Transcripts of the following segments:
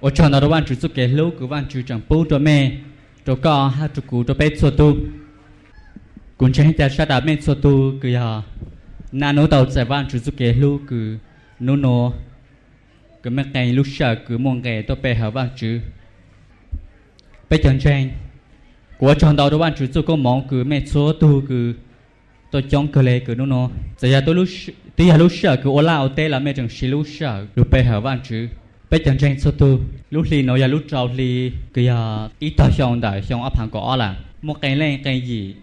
我唱到的万主做给路个万主长不着咩，着个哈着古着被错度，滚成在沙达没错度个呀，那侬到在万主做给路个，侬侬个咩个路下个梦个都被好万主，被讲真，我唱到的万主做个梦个没错度个。tôi chọn cái lệ cái nó nó giờ ya tôi lúc tí ya lúc sợ cái ô lao tê là mẹ chẳng xí lúc sợ lúc bé hở văn chữ Bây chẳng trên số tu lúc li nó là lúc trâu li cái ya ít tao xong đại xong áp hàng có là một cái lên cái gì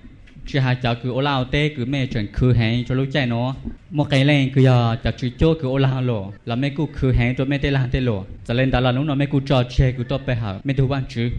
chỉ hai cháu cứ ô lao tê, cứ mẹ chuẩn cứ hẹn cho lúc chạy nó. Một cái lên cứ giờ cháu chỉ cho cứ ô lao lộ, là mẹ cứ khử hẹn cho mẹ tê làm tê lộ. Cho lên đó là lúc nó mẹ cứ trò chơi cứ tốt bé hở, mẹ thu ban chữ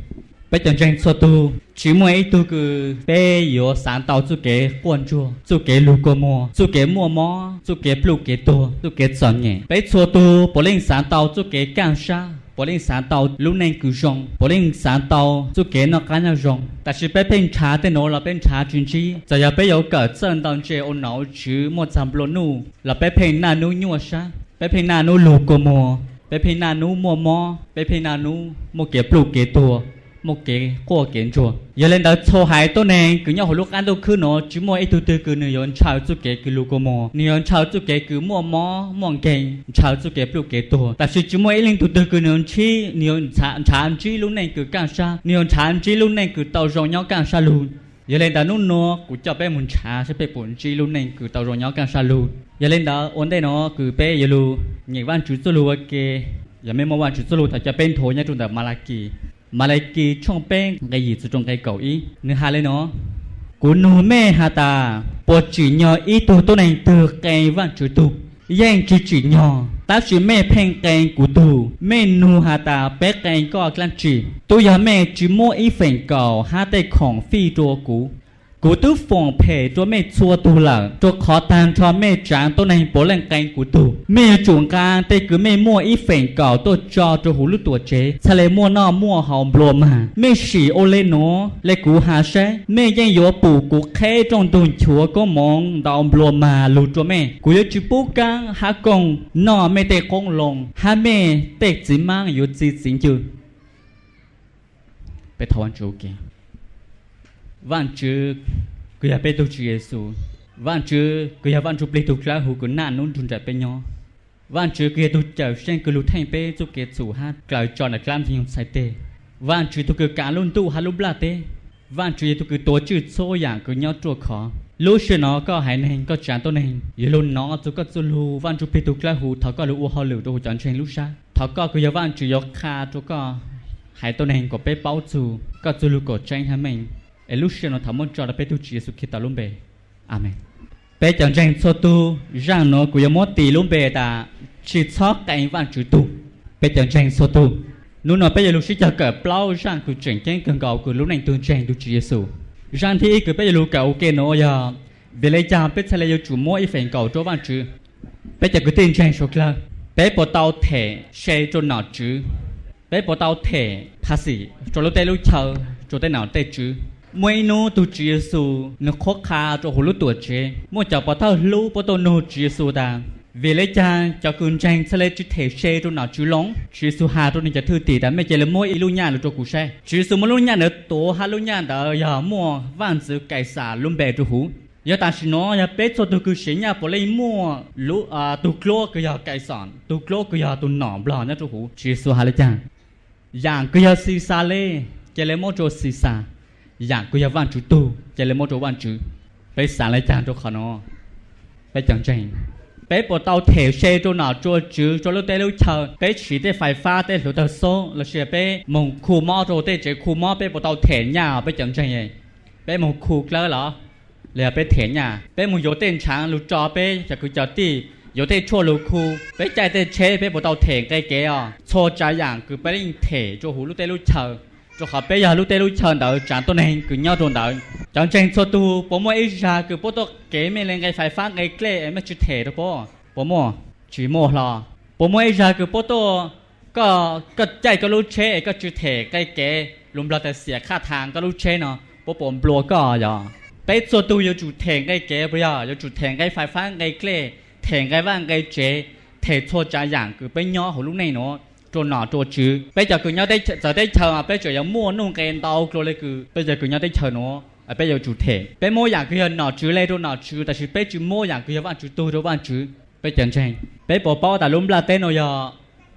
bây giờ tranh số tu chỉ mỗi tu cứ bé yếu sáng tạo chú kế quan chú chú kế lưu cơ mua chú kế mua mò chú kế lưu kế tu chú kế chọn nhẹ bây số tu bố lên sáng tạo chú kế càng xa bố lên sáng tạo lúc này cứ rong bố lên sáng tạo chú kế nó càng nhau rong ta chỉ bé bên trà tên nó là bên trà chuyên chi giờ giờ bé yếu cỡ chân đang chế ôn não chứ một trăm lô nu là bé bên na nu nhua xa bé bên na nu lưu cơ mua bé bên na nu mua mò bé bên na nu mua kế lưu kế tu một cái của kiến chùa. Giờ lên đó cho hai tôi này, cứ nhau hồi lúc ăn đâu cứ nó chỉ mua ít từ từ cứ nửa yon chào chút cái cứ lục mò. Nửa yon chào chút cái cứ mua mò mòn cái chào chút cái lúc cái tổ tại sự chỉ mua ít lên từ từ cứ nửa chi, nửa yon chả chả chi lúc này cứ càng xa, nửa yon chả chi lúc này cứ tàu rồi nhau càng xa luôn giờ lên đó nút nó cũng cho bé muốn chả sẽ bé muốn chi lúc này cứ tàu rồi nhau càng xa luôn giờ lên đó ổn đây nó cứ bé giờ luôn nhảy văn chú cho luôn cái giờ mấy món văn chú cho luôn thật cho bên thôi nha chúng ta malaki mà lại kỳ trong bên cái gì từ trong cái cầu ý. Nữa hà lên nó cú nô mẹ hà ta bộ chỉ nhỏ ý tu tu này từ cái văn chữ tu. Yang chỉ chỉ nhờ, ta chỉ mẹ phèn cái cú tu. Mẹ nô hà ta, bé cái có clan chỉ tu giờ mẹ chỉ mua ý phèn cầu hà tây khổng phi trô cú cú tu phong phê cho mẹ chua tu lợ cho khó tan cho mẹ tráng tôi này bố lên canh cú tu mẹ chuồng ca tê cứ mẹ mua ít phèn cỏ tôi cho cho hú lúc tuổi chế. Sa lệ mua nó mua hòm bồ mà. Mẹ xỉ ô lê nó lệ cú hà xe mẹ danh yếu bù cú khé trong tuần chúa có mong đào bồ mà lù cho mẹ cú yếu chú bố cang hà công. Nó mẹ tê con lồng hà mẹ tê chỉ mang yếu chỉ chính chứ. Bé thảo ăn chú kìa vạn chữ cứ ya bê tu chữ Giêsu vạn chữ cứ ya vạn chữ bê tu ra hú cứ nạn nôn trùn chạy bê nhau vạn chữ cứ ya tu chở sen cứ lụt thành bê tu kế chủ hát. Cởi tròn là clam thì không sai tê. Vạn chữ tu cứ cả luôn tu hà lúc la tê. Vạn chữ tu cứ tổ chữ số dạng cứ nhau chua khó. Lúc xưa nó có hai nên có chán to nên giờ luôn nó tu có tu lu vạn chữ bê tu ra hú thọ có lu họ lử tu chọn chen lúc xa thọ có cứ ya vạn chữ yo kha tu có hai to nên có bê bao chu có tu lu có chen hả mình e lúc xưa cho là bé tu chỉ sự khi ta luôn bề amen. Bé chẳng tranh cho tu rằng nó cũng muốn tỷ luôn bề ta chỉ cho cái văn chữ tu. Bé chẳng tranh cho tu. Lúc nào bây giờ lúc xưa cho cỡ plau rằng cũng chuyển tranh cần cầu của lúc này tu tranh tu chỉ Giêsu rằng thì cứ bây giờ lúc cầu cái nó ya. Về lấy cha bé sẽ lấy chủ mỗi phần cầu cho văn chữ bé chẳng cứ tin tranh số là bé bỏ tàu thể xe cho nó chữ bé bỏ tàu thể phá sĩ cho lúc tay lúc chờ cho tay nào tay chữ mỗi nô tu chia Giêsu nó khó khăn cho hồ lúa tuổi chế mỗi cháu bảo thao lú bảo tôi nô chia Giêsu ta vì lấy cha cho cơn tranh sẽ lấy chữ thể xe cho nó chữ lóng chữ Giêsu hà cho nên cho thư tỷ đã mấy chơi là mỗi ilu nhà là cho cụ xe chữ Giêsu mỗi lu nhà nữa tổ hà lu nhà đã giờ mua vạn sự cải xả luôn bè cho hú giờ ta xin nói giờ bé cho tôi cứ xí nhà bỏ lấy mua lú à tu clo cứ giờ cải sản tu clo cứ giờ tu nọ bò nhá cho hú chữ Giêsu hà lấy cha. Dạng cứ giờ xì xa lê chơi lấy mỗi chỗ xì xa dạng của văn chủ tu chạy lên một chỗ văn chủ bé xả lại chàng cho khó nó. Chẳng chành bé bỏ tàu thể xe cho nó cho chứ, cho lúc té lúc chờ. Chỉ té phải pha té lúc tàu số là sẽ bé mong khu mò rồi té chỉ khu mò, bé bỏ tàu thể nhà, bé chẳng chành vậy bé mong khu lỡ lỡ là bé thể nhà. Bé mong vô tên sáng lúc cho bé, chả cứ chờ tí. Vô tên chua lúc khu. Bé chạy tên chế bé bỏ tàu thể cái kia cho trái dạng cứ bé linh thể cho hú lúc té lúc cho họ bây giờ lúc tê lúc chờ đợi chẳng tôi này cứ nhau rồi đợi chẳng chẳng cho tu, bố mua ít ra cứ bố tôi kế mình lên cái phải phát cái kle em mới chỉ thể đó bố. Bố mua chỉ mua là bố mua ít ra cứ bố tôi có có chạy có lúc chế có chỉ thể cái kế lùm là tại xỉa khá thang có lúc chế nó, bố bố bùa có giờ. Bây giờ tu yêu chủ thể cái kế bây giờ yêu chủ thể cái phải phát cái kle thể cái vang, cái chế thể cho trả dạng cứ bây nhỏ hồi lúc này nó chỗ nọ, chỗ chứ. Bây giờ cứ nhau đây giờ đây chờ mà bây giờ giờ mua nung cái tàu rồi lấy cứ. Bây giờ cứ nhau đây chờ nó à bây giờ chủ thể. Bây mua nhà cứ nọ chứ, lấy chỗ nọ chứ 但是 bây giờ mua nhà cứ bạn chứ, tôi đâu bạn chứ? Bây giờ chẳng bây bỏ bao ta lúng là tên nó giờ,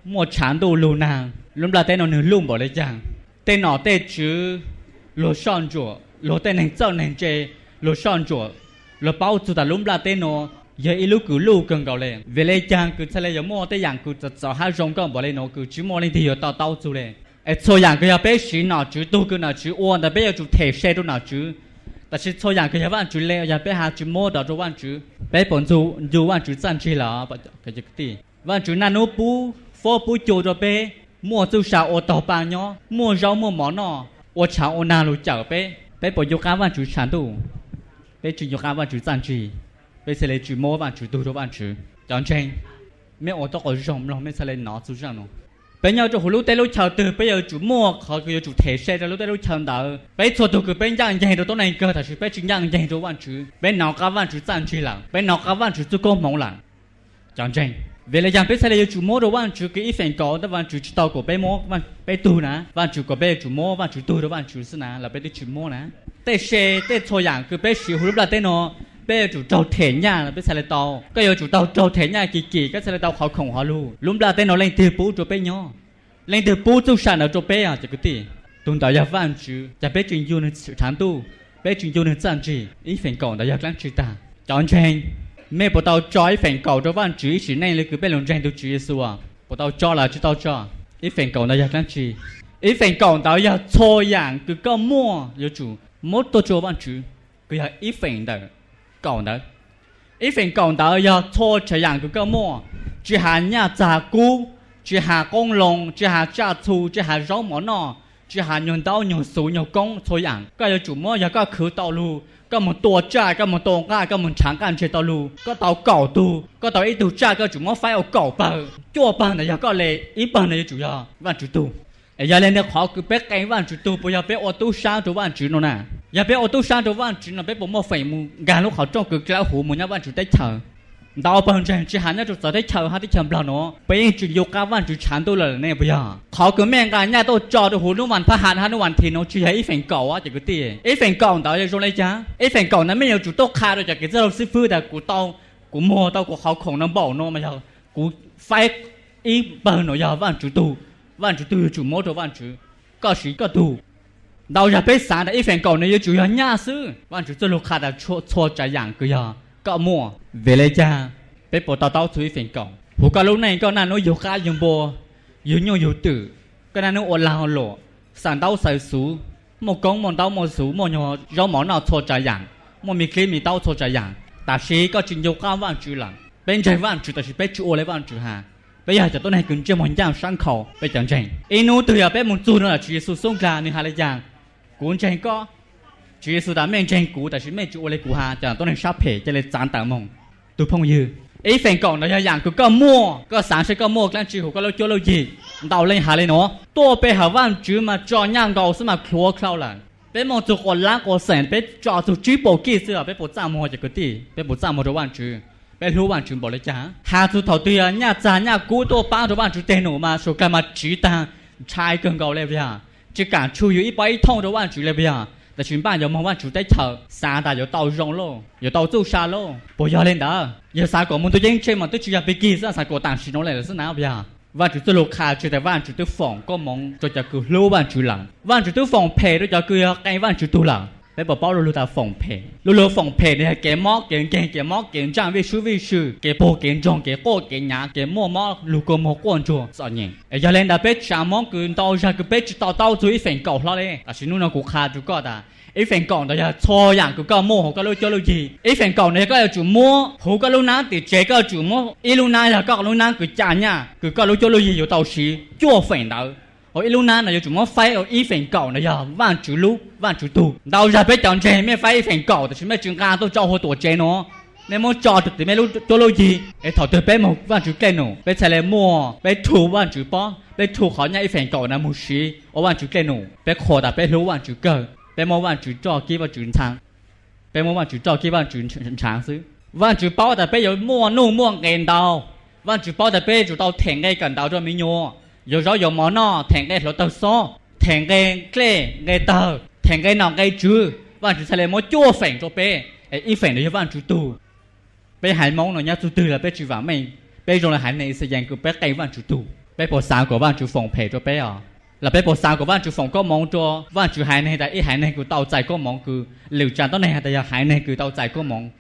mua chán đồ lù nàng. Lúng là tên nó nửa lùng bỏ lấy chẳng tên nọ tên chứ, lô son chỗ lô tên này châu này chơi lô son chỗ lô bao chủ ta lúng là tên nó giờ lúc cứ lu cần gạo lên. Về lấy chàng cứ xài lấy giờ mua tới dạng cứ chặt chặt hai rong con bỏ lên nó cứ chỉ mua lên thì giờ tao tao chú lên. Ấy cho dạng cứ giờ bé xí nào chú tu cứ nào chú uôn đã bé giờ chú thể xe tu nào chú ta chỉ cho dạng cứ giờ bạn chú leo giờ bé hà chú mua đó cho bạn chú. Bé bọn chú dù bạn chú chăn chi là cái gì cái bạn chú nano pu phô pu chú cho bé mua chú sao ô tô ba nhó mua rau mua món nọ. Ô cháo ô na lu chở bé bé bọn chú cá bạn chú chăn tu. Bé chú chú cá bạn chú chăn chi 主站起，别是来主摸万主都着万主，讲真，没我到我肉了，没是来拿就这样咯。bây giờ chủ lúc tây lúc chờ từ bây giờ chủ mua họ cứ chủ thể xe rồi lúc tây lúc chờ đợi bây giờ tụ cứ bên giang giang đồ này cơ thật sự bây chính giang giang đồ văn chữ bên nào cả văn chữ giang chữ lặng bên nào cả văn chữ tu công mong lặng chẳng chăng về lại giang bây giờ chủ mua đồ văn chữ cái ít phần có đó văn chữ chỉ tao của bây mua văn bây tu nè văn chữ của bây chủ mua văn chữ tu đó văn chữ là là bây chủ mua nè tây xe tây cho dạng cứ bây xíu lúc là tây nó bé chủ trâu thể nhà là bây xe lại tàu. Cái giờ chủ tàu trâu thể nhà kỳ kỳ, cái xe lại tàu khó khổng họ luôn. Lúc là tên nó lên từ bố cho bé nhỏ. Lên từ bố à, tu sản ở chỗ bé à chỉ cái gì. Tôn đạo ya văn chữ ya bé chuyện yêu nên sự thán tu. Bé chuyện yêu nên trang trí ý phần cầu đạo ya lăng chữ ta. Chọn chen mẹ bộ tàu cho ý phần cầu cho văn chữ chỉ nên là cứ bé lòng chen tu chữ Giêsu à. Bộ tàu cho là chữ tàu cho. Ý phần cầu đạo ya lăng chữ ý phần cầu đạo ya cho dạng cứ có mua, yêu chủ. Mốt tôi cho văn chữ cứ ya ý phần đời cầu đó, ý phần cầu đó giờ cho chỉ rằng cái mua. Chỉ hà nhà già cũ chỉ hà công lòng chỉ hà cha thu chỉ hà rau mỏ nọ chỉ hà nhân đau nhân sú nhân công thôi rằng cái giờ chủ mua giờ cái khứ tàu lu cái một tổ cha cái một tổ cái cái một trắng cái chơi tàu lu cái tàu cầu tu cái tàu ít tu cha cái chủ mua phải ở cầu bờ. Chua bờ này giờ lệ ít bờ này chủ yếu vạn chủ tu giờ lên đây khó cứ bé cái vạn chủ tu bây giờ bé ô tu sao tu vạn chủ nó nè giờ bé ô tô sang đâu bạn chỉ là bé bố mua phải mu gà lúc họ trong cực lão hủ mu nhá bạn chỉ tới chờ. Đào bằng chân chỉ hắn nhá chỉ tới chờ hắn đi chờ bao nó. Bây giờ chỉ yêu cá bạn chỉ chán tôi là này bây giờ. Họ cứ mẹ gà nhá tôi cho tôi hủ lúc bạn phá hạn hắn lúc bạn thì nó chỉ thấy phần cầu á chỉ cái tiền ấy phần cầu đó là rồi lấy chá. Ấy phần cầu nó mới nhiều chủ tốt khai rồi chỉ cái rất là sư phụ đã của tao, của mua tao, của họ khổng nó bỏ nó mà giờ. Của phải ý bằng nó giờ bạn chủ tu bạn chủ tu chủ mua cho bạn chủ. Có sĩ có tu đào ra bé sáng là ý phần cầu này chủ yếu nhà sư văn chủ tôi lúc khai là cho cho trái dạng cái giờ có mua về lấy cha bé bộ tao tao suy phiền cổng hồ cả lúc này có nà nó yêu cá yêu bò yêu nhau yêu tử cái nà nó ổn lao lộ sản tao sai số một công một tao một số một nhỏ rau món nào cho trái dạng một mi khi mi tao cho trái dạng ta sĩ có chuyện yêu cá vạn chữ lặng bên trái vạn chữ ta sĩ chữ ô lấy vạn chữ hà bây giờ cho tôi này cần chơi món dạng sang khẩu bây giờ chẳng inu từ giờ bé muốn tu nữa là chỉ số sông ra nên hà lấy dạng cũng chẳng có. Chỉ số đã mình chẳng cũ tại vì mình chủ lấy cũ ha, chẳng tôi nên sắp phải cho nên chán tạo mong. Tôi phong như ý phèn còn nó dạng cứ cơ mua cơ sáng sẽ cơ mua cái chỉ của cơ lâu chưa lâu gì? Đào lên hà lên nó tôi bé hà văn chứ mà cho nhang đầu xem mà khó khâu là bé mong chụp còn lá còn sẹn bé cho chụp chỉ bộ kỹ sư bé bộ trang mua cho cái gì bé bộ trang mua cho văn chứ bé lưu văn chứ bỏ lấy chả hà chụp thảo tùy nhà già nhà cú, tôi bán cho văn chứ tên nổ mà số cái mà chỉ ta chai cơn gạo lên vậy 只敢出于一百一通的万主了不呀？但是办有冇万主在头，三大有到肉咯，有到做沙咯，不要领导，有啥个们都认真嘛，都只要被记上啥个当时弄来了是哪不呀？万主都落卡住在万主都放个梦，就叫个老万主人，万主都放屁都叫个该万主都人。bé bảo bảo lulu ta phòng phê. Lulu phòng phê này cái mỏ cái cái cái mỏ cái trang vị sư vị sư cái bộ cái trong cái cô cái nhà cái mỏ mỏ lulu có mỏ quan trọng sao nhỉ. Ấy lên đã bé chả cứ tao ra, cứ bé tao tao tụi phèn cầu lo đấy. À xin nó cũng khá chú có ta. Ấy phèn cầu đó là cho rằng cứ có mua hồ có lô cho lô gì. Ấy phèn cầu này có là chủ mua hồ có lô ná thì chế có chủ mua ấy lô ná là có lô ná cứ chả nhá cứ có lô cho lô gì rồi tao xí. Chua phèn đâu ở Iluna này chúng nó phải ở y phèn cầu này giờ vạn chú lú vạn chú tu đầu giờ biết chọn chế mẹ phải y phèn cầu thì chúng mẹ chúng ta tôi cho hồ tổ chế nó nên muốn cho được thì mẹ lúc cho lâu gì để thọ tôi bé một vạn chú kẹn nó bé sẽ lại mua bé thu vạn chú bó bé thu khó nhảy phèn cầu này một xí ở vạn chú kẹn nó bé khó đã bé lú vạn chú cơ, bé mua vạn chú cho kia vạn chú thang bé mua vạn chú cho kia vạn chú thang xứ vạn chú bao đã bé có mua nô mua ngàn đầu vạn chú bao đã bé chú đầu thèn ngay gần đầu cho mình nhau rồi rồi rồi mỏ nó thèn cái lỗ tàu so thèn cái cái cái tờ, thèn cái nào, cái chứ và chỉ lấy mỗi chua phèn cho bé. Ý phèn để cho bạn chú tu bé hải mong nó nhá, chú tư là bé chú vào mình bé rồi là hải này sẽ dành của bé cây bạn chú tu bé bỏ sao của bạn chú phòng phè cho bé à. Là bé bỏ sao của bạn chú phòng có mong cho bạn chú hải này tại ý hải này cứ tàu chạy có mong cứ. Liều tràn tới này tại giờ hải này cứ tàu chạy có mong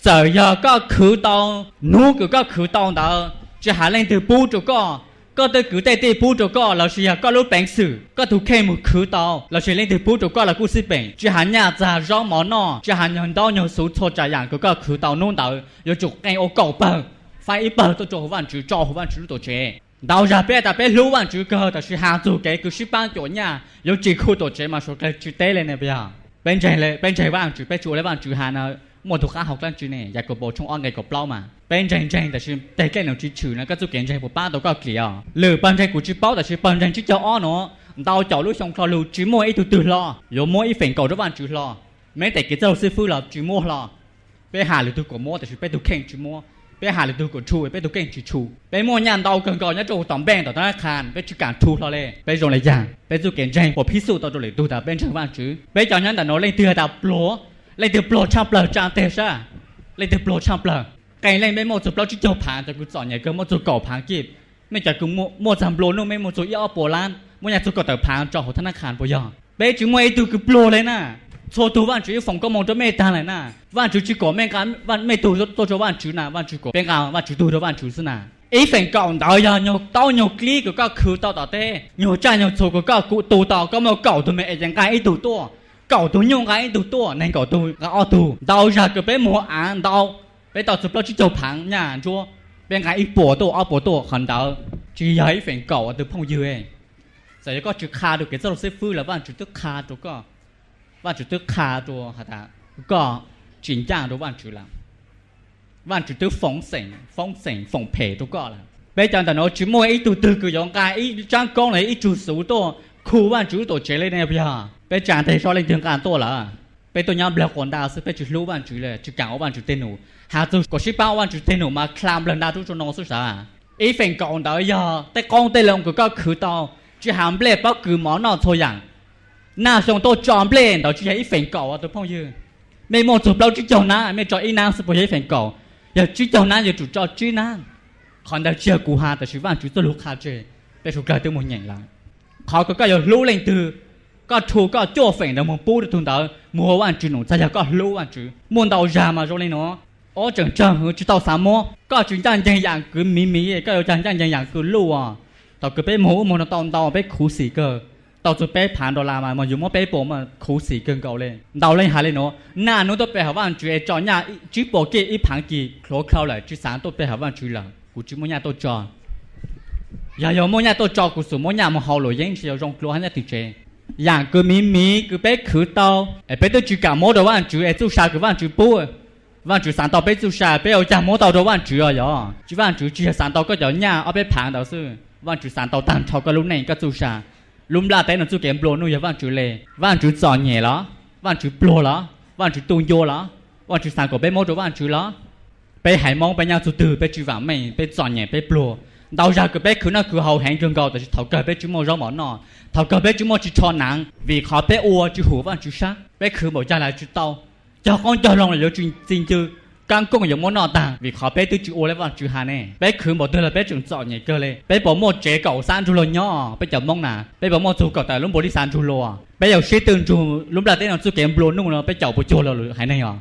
giờ giờ có khử tàu nuốt cứ có khử tàu đó chỉ hải lên từ bu cho có có tới cứ tay tay bút cho có là chỉ có lúc bệnh sử có thủ khen một khứ tàu là sĩ lên từ bút cho có là cú sĩ bệnh chỉ hắn nhà già rõ mỏ nọ chỉ hắn nhận đau nhiều số cho trả dạng có khứ tàu nôn tàu yếu chụp ngay ô cầu bờ phải ít bờ tôi cho bạn chủ cho bạn chủ tổ chế đầu ra bé ta bé lú bạn chủ cơ ta sĩ hạ dù cái cứ sĩ ban chỗ nhà yếu chỉ khu tổ chế mà số cái chữ tế lên này bây giờ bên trái lên bên trái bạn chủ bên chủ lên bạn chủ hà nào một thuộc khác học lên chủ này giờ có bộ trong on cái có bao mà bên trái trái ta chỉ tế cái nào chỉ chủ nó cái chủ kiện trái của ba đâu có kia lừa bên trái của chỉ bao ta chỉ bên trái chỉ cho on nó đầu cháu lúc xong cho lù chỉ mua ít từ từ lo有mua ít phần cầu đó bạn chủ lo mấy tại cái giáo sư phụ là chỉ mua lo bé hà lừa từ của mua ta chỉ bé từ khen chỉ mua ไปหาเลยดูกดชูไปดูเก่งชูชูไปมั่วยันเตาเกินก่อนยันโจต่อแบ่งต่อธนาคารไปจุการทูเราเลยไปตรงไหนอย่างไปจุเก่งใจผมพิสูจน์ต่อตัวเลยดูแต่เป็นช่างว่างจื้อไปจอยันแต่โน้เลยเตือแต่ปลัว ลยเดือ来得不差不差得啥，来得不า不，该来没么做不就叫盘，就去做伢โ么做搞盘给，没就去么么咱不弄没么做要波兰，么伢做搞得盘做好他那看不样，别就么一度去不来呐。错ตัวว่านจือโปรานฝั่งก็มองตัวเม่ตาเลยนะว่านจือจีก่อแม่การว่านไม่ตัวตัวจะว่านจือนะว่านจือก่อเป็นการว่านจือตัวจะว่านจือสินะไอ้ฝั่งก่อนดายาโยเต้าโยกลีก็ก็คือต้าต่อเต้โยจ้าโยโชก็ก็กูตัวต่อก็มาเก่าตัวเมย์ยังายไอ้ตัวตัว cậu tôi nhung cái tu tu nên cậu tôi cái ô tu đau ra cái bé mua ăn đau. Bé đau chụp lâu chỉ chụp hàng nhà chúa. Bên cái ít bộ tu ô bộ tu hẳn đau chỉ giấy phèn cậu từ phong dư sau đó có chữ kha được cái giáo sẽ phu là bạn chữ tức kha tu có bạn chữ tức kha tu hả ta? Có chỉnh trang đồ bạn chữ làm. Bạn chữ tức phong sảnh phong sảnh phong phệ tu có là. Bây giờ ta nói chữ mua ít tu từ cứ giống cái, ít trang công này, ít chữ số tu 苦万主都接来那边，被站台上来听干多了，被ตัว样不了管大事，被就六万主了，就干万主电脑，还都过去八万主电脑嘛，看不了那都做弄出啥，一份讲到呀，但讲得了个个苦到，就喊不来把苦毛闹错样，那上都装不来，到就一份搞啊，都朋友，没么做不了就叫那，没做一那是不一份搞，要就叫那就做做就那，看到这苦哈，但是万主做六卡这，被说搞得没人了。họ có cái lũ lên từ, có chú có chỗ phèn đó mà bù được thùng đó mua ăn chữ nó giờ có lũ ăn chữ muốn đầu ra mà rồi lên nó. Ở chẳng chẳng chỉ tao sắm mua có chuyện chẳng chẳng chẳng cứ mí mí có chẳng chẳng chẳng chẳng cứ lũ à. Tao cứ bé mua mua nó tao tao bé khú xì cơ. Tao cho bé phản đô làm mà mà dùng mua bé bộ mà khú xì cơ cầu lên. Đầu lên hạ lên nó. Na nó tao bé học ăn chữ cho nhà chỉ bỏ cái ít phản kỳ khó khâu lại chỉ sáng tao bé học ăn chữ là cú chỉ mua nhà tao cho dạ giờ mỗi nhà tôi cho cuộc sống mỗi nhà một hậu lối dân chỉ rong lúa hắn thì chê dạng cứ mí mí cứ bé khử tao ở bé tôi chỉ cả mỗi đầu ăn chữ ở chú sa cứ ăn chữ bố vạn chữ sáng tao bé chú sa bé ở nhà mỗi đầu đầu ăn chữ rồi giờ chỉ vạn chữ chỉ sáng tao có giờ nhà ở bé phản đầu sư vạn chữ sáng tao tàn thao cái lúc này cái chú sa lúc là té nó chú kém bồ nuôi vạn chữ lề vạn chữ giò nhẹ đó vạn chữ bồ đó vạn chữ tung vô đó vạn chữ sáng của bé mỗi đầu vạn chữ đó bé hải mong bé nhau chú tử, bé chữ vàng mày bé giò nhẹ bé bồ đầu ra cái bé cứ nó cứ hầu hẹn trường cầu tại thầu cơ bé chúng mò rau mỏ nọ thầu cơ bé chúng mò chỉ cho nặng vì họ bé ua chỉ hủ và chỉ sát. Bé cứ bỏ ra lại chỉ tao, cho con cho lòng là lỡ chuyện tin chứ? Căn cũng giống món nọ tàng vì họ bé tư chữ ô lấy vào chữ hà nè. Bé cứ bỏ tư là bé trường chọn nhảy cơ lên bé bỏ một chế cầu san chu lô nhỏ bé chậm mong nà. Bé bỏ một chú cầu tại lúc bỏ đi san chu lô à. bé giàu sĩ tương chu lúc là tên nào chú kém bồ nung nó bé chậu bộ chua lô hải này hả, à.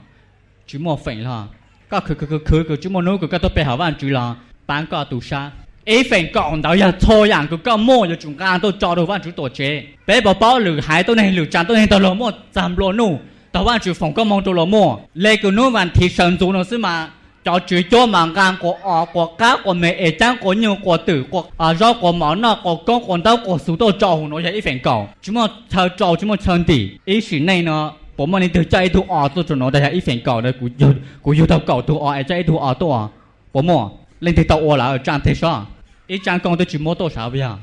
chú một phẩy là có cứ cứ cứ cứ chú một nô cứ các tôi bé hảo văn chữ là bán cả tù sa even còn đó giờ thôi rằng cứ có mua giờ chúng ta tôi cho đồ văn chú tổ chế bé bảo bảo lử hai tôi này lử chán tôi này tôi lỡ mua giảm lỗ nụ tao văn chú phòng có mong tôi lỡ mua lê cứ nụ văn thì sân chú nó xí mà cho chú cho mà gan của ọ của cá của mẹ ế chán của nhiều của tử của à do của mỏ nọ của con của tao của số tôi cho nó vậy even còn chúng mà thờ cho chúng mà chân tỷ ý sự này nó bố mình từ chạy thu ọ tôi cho nó đây là even còn đây cũng yêu cũng yêu tao cầu thu ọ chạy thu ọ tôi bố mỏ lên thì tàu ô là ở trang thế sao ý trang công tôi chỉ mua tôi sao bây giờ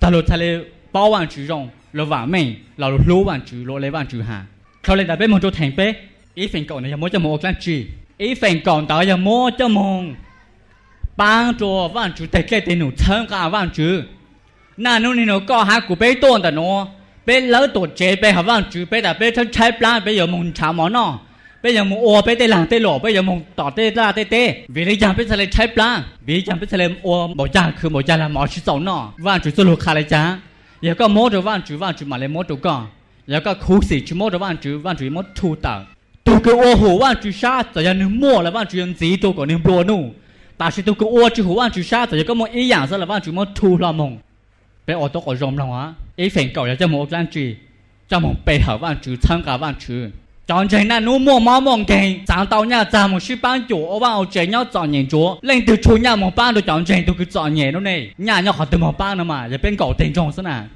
Tàu lột thay lên bao vạn chữ rồng lô vạn mình là lô lúa vàng chữ lột lấy vàng chữ hà sau lên đã biết một chỗ thành bế ý phần cầu này mua cho một cái chữ ý phần cầu đó là mua cho mông bang cho vạn chữ tệ cái tiền nụ thân cả vạn chữ na nô nô có hai cụ bế tôn đó nô, bế lỡ tổ chế bế hả vạn chữ bế đã bế thân trái plan bế giờ mùng chào mỏ nó bây giờ mong ô bây tê làng tê lộ, bây giờ mong tỏ tê ra tê tê. Vì lấy chẳng biết sẽ lấy trái plan vì chẳng biết giờ lại ô bỏ cha cứ bỏ cha là mỏ chứ sống nọ van chủ lục khá lại cha. Giờ có mốt rồi, vạn chủ vạn chủ mà lấy mốt rồi con giờ có khu sĩ chủ mốt rồi, vạn chủ vạn chủ mốt thu tờ. Tu cái ô hồ vạn chủ sa giờ giờ nương mua là vạn chủ nhân gì tu có nương bùa nu ta sẽ tu cái ô chủ hồ van chủ sa giờ có một ý dạng là vạn chủ mốt thu là mong bây ô tôi có rộng lòng á. Ý phèn cầu giờ cho một lan chỉ cho một bề hở vạn chủ, tham cả vạn chủ chọn chạy na nu mua máu mong kề sáng tàu nhà già một sư ban chủ ô bao chạy nhau chọn nhện chúa lên từ chú nhà một ban được chọn chạy tôi cứ chọn nhện đó này nhà nhau họ từ một ban nữa mà giờ bên cầu tiền trong sân à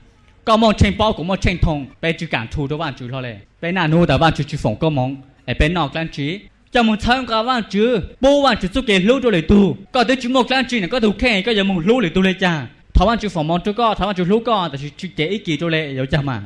có mong trên bao cũng mong trên thùng bên chú cảm thu đó bạn chú thôi này bên nào nu đã bạn chú chú phòng có mong ở bên nọ lan trí cho một thân cả bạn chú bố bạn chú giúp cái lưu cho lời tu có tới chú một lan trí này có thủ khen có giờ một lưu lời tu lấy cha thảo bạn chú phòng mong chú có thảo bạn chú lưu có lũ chú chế ý kỳ cho lệ hiểu cha mà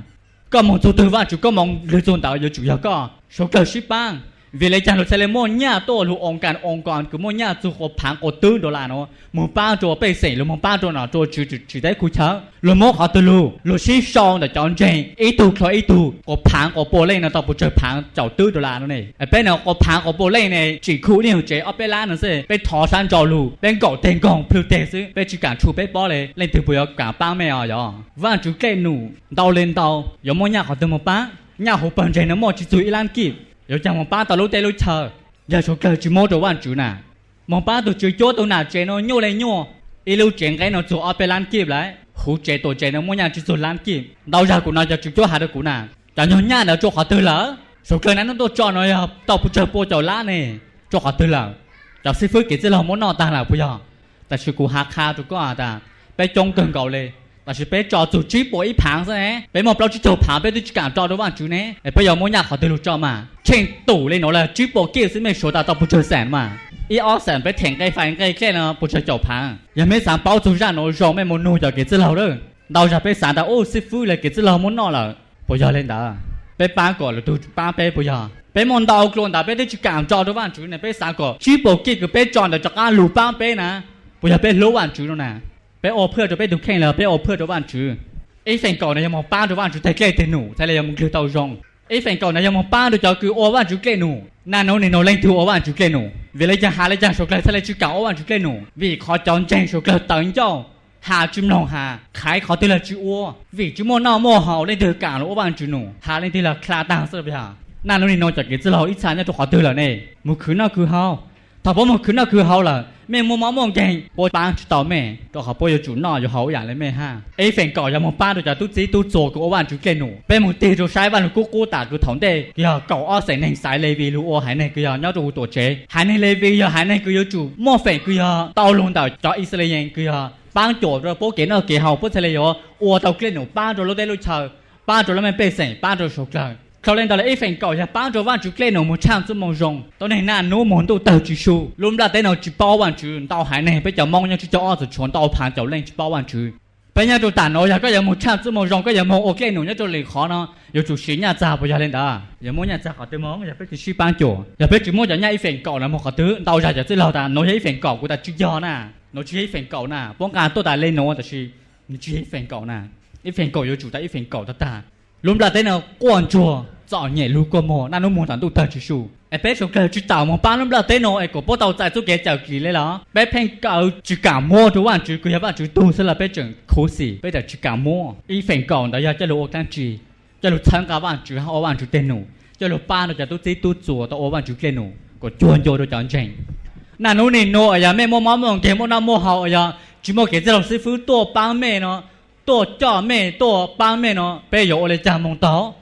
có mong chú tư bạn chú có mong lựa chọn tạo giờ chủ yếu có số cờ ship bang. Vì lấy chàng sẽ lấy mua nhà tổ lục ông cản ông quan cứ mua nhà chú họ phán ở tư đó là nó. Mua ba chỗ bị xỉ lục mua ba chỗ nào chỗ chỉ chỉ chỉ đấy khu chớ lục mua họ tư lục lục xí xong là chọn chơi ý tù khó ý tù có phán có bộ lên nó tao bộ chơi phán chào tư đó là nó này. Ở bên nào có phán có bộ lên này, chỉ khu nhiều chế, ở bên lá nó sẽ, bên thỏ san chào lục bên cổ tên công phiêu tiền chứ bên chỉ cản chú bên bó lên lên từ bây giờ cả ba mẹ à giờ và chú kê nụ, đau lên đau. Có mua nhà họ tư mua ba. nhà hồ bận chạy nó mò chỉ tụi lan kịp giờ chẳng mong ba tao lúc tay lúc chờ giờ số cờ chỉ mò đồ ăn chủ nà mong ba tụi chơi chốt tụi nào chạy nó nhô lên nhô ít lúc chạy cái nó chỗ ở bên lan kịp lại hồ chạy tụi chạy nó mò nhà chỉ tụi lan kịp đau ra của nó giờ chỉ chốt hà được của nà chẳng nhớ nhà nó chỗ họ tư lỡ số cờ này nó tôi cho nó tao phụ trợ bộ cháu lá này cho họ tư lỡ cháu sẽ phước kỹ sẽ là món nọ ta là bây giờ แต่ชิกูฮักคาจุก็อาจจะไปจงเกินเก่าเลย mà chỉ bé cho chủ trí bộ ý phẳng thế bé một bao chỉ cho phẳng bé đi chỉ cho đó bạn chú này bây giờ muốn nhà họ từ lúc cho mà. Trên tủ lên nó là trí bộ kia sẽ mấy số ta tập bù chơi sản mà. Ý ở sản bé thèn cây phải cây cái nó bù chơi cho phẳng giờ mấy sản báo chủ ra nó rồi mấy muốn nuôi cho cái chữ lâu đó. Đầu ra bé sản ta ô sư phụ là cái chữ lâu muốn nó là. Bây giờ lên đó bé ba cái là tôi, ba bé bây giờ. Bé muốn đầu luôn ta bé đi chỉ cảm cho đó bạn chú này bé sáng cái trí bộ kia cái bé chọn được cho cái ba bé nè. Bây giờ bé lũ bạn chú nè bé ô phơi cho bé đúng khen là bé ô phơi cho bạn chứ ấy phần cầu này yếm ba cho bạn chứ thấy cái tên nụ thấy là yếm kêu tàu rong ấy phần cầu này yếm ba cho cháu ô bạn chứ cái nụ na nó này nó lên thu ô bạn chứ cái nụ vì lấy cho hà lấy cho số cái thấy lấy chứ ô bạn chứ cái nụ vì khó chọn chèn số cái tận hà chim lòng hà khái khó tên là chữ ô vì chữ mô nào mô hậu lên từ cả ô bạn chứ nụ hà lên từ là khá tàng sợ bây na nó này nó chả cái chữ lò ít sáng cho họ từ là này một cứ nào cứ hao 他帮忙看那可好了，咩冇冇冇劲，我帮出到咩，都好帮要做那就好人了咩哈。哎，份搞也冇帮到，就都自己都做过万就见咯，别冇地做晒万个个打住头的，呀搞二成能晒那边路，还那个呀，那就多车，还那那边呀，还那个要做，莫份个呀，到龙到找以色列人个呀，帮做着不给那给好不起来哟，我到见了帮着了在路上，帮着了没百姓，帮着受伤。sau lên đó là ít phần cỏ ra bán cho bạn chú lên nó một trăm số mong rồng đó này là nó muốn tôi tàu chú số. Lúc đó tên nó chỉ bao bạn chú Tao hải này bây giờ mong nhau chú cho ở chuẩn tàu phản tàu lên chỉ bao bạn chú bây giờ tôi tàn nó giờ có một trăm số mong rồng có một mong ok nó nhất tôi liền khó nó. Yêu chú xí nhà già bây giờ lên đó. Yêu muốn nhà già họ tôi mong giờ chú sĩ bán chỗ. Giờ biết chú muốn giờ nhà ít phần cỏ là một họ tứ Tao giờ giờ tôi lầu ta nó ít phần cỏ của ta chú do nè nó chú ít phần cỏ nè bóng cả tôi ta lên nó ta chú chú ít phần cỏ nè ít phần cỏ giờ chủ ta ít phần cỏ ta ta lúc là thế nào quan chùa rõ nhẹ lưu qua mò na nó muốn thằng tụ tờ chỉ sù ai biết xuống cờ chỉ tàu mong ba lúc là thế nào ai có bố tàu tại số kia chào kỳ lấy đó bé phen cầu chỉ cả mua chú bạn chú cứ hiệp bạn chú tu sẽ là bé chừng khổ sĩ bé là chỉ cả mua y phèn cầu đó giờ cho lũ tan chỉ cho lũ thắng cả bạn chú họ bạn chú tên nào cho lũ ba nó cho tu tí tu chùa tao ô bạn chú tên nào có chuồn cho đồ chọn chành na nó nên nô ở nhà mẹ mua mắm mồng kém mua nam mua hậu ở nhà chỉ mua cái gì làm sư phụ tu ba mẹ nó tổ cho mẹ tổ ba mẹ nó bây giờ lại chạm mông táo